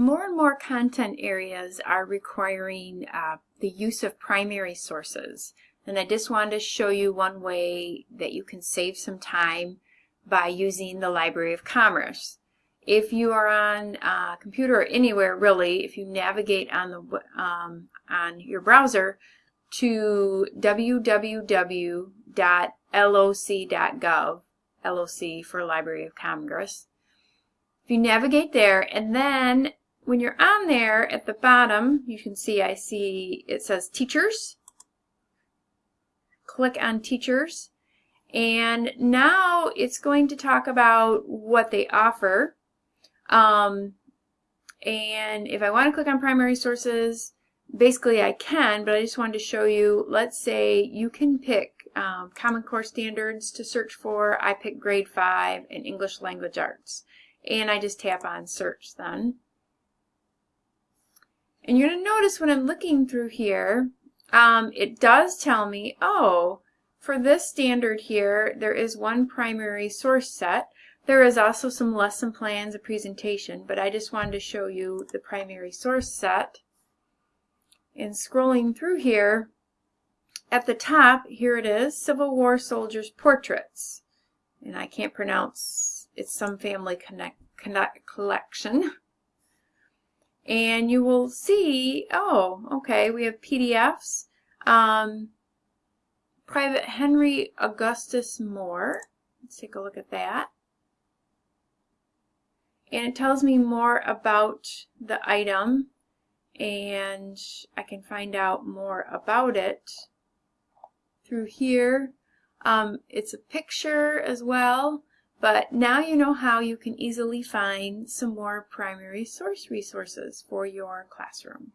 more and more content areas are requiring uh, the use of primary sources. And I just wanted to show you one way that you can save some time by using the Library of Congress. If you are on a computer or anywhere really, if you navigate on the um, on your browser to www.loc.gov, LOC for Library of Congress, if you navigate there and then when you're on there at the bottom, you can see I see it says teachers. Click on teachers. And now it's going to talk about what they offer. Um, and if I want to click on primary sources, basically I can, but I just wanted to show you, let's say you can pick um, Common Core Standards to search for. I pick grade 5 and English Language Arts. And I just tap on search then. And you're going to notice when I'm looking through here, um, it does tell me, oh, for this standard here, there is one primary source set. There is also some lesson plans, a presentation, but I just wanted to show you the primary source set. And scrolling through here, at the top, here it is, Civil War Soldiers Portraits. And I can't pronounce, it's some family connect, connect collection and you will see, oh, okay, we have PDFs. Um, Private Henry Augustus Moore. Let's take a look at that. And it tells me more about the item and I can find out more about it through here. Um, it's a picture as well but now you know how you can easily find some more primary source resources for your classroom.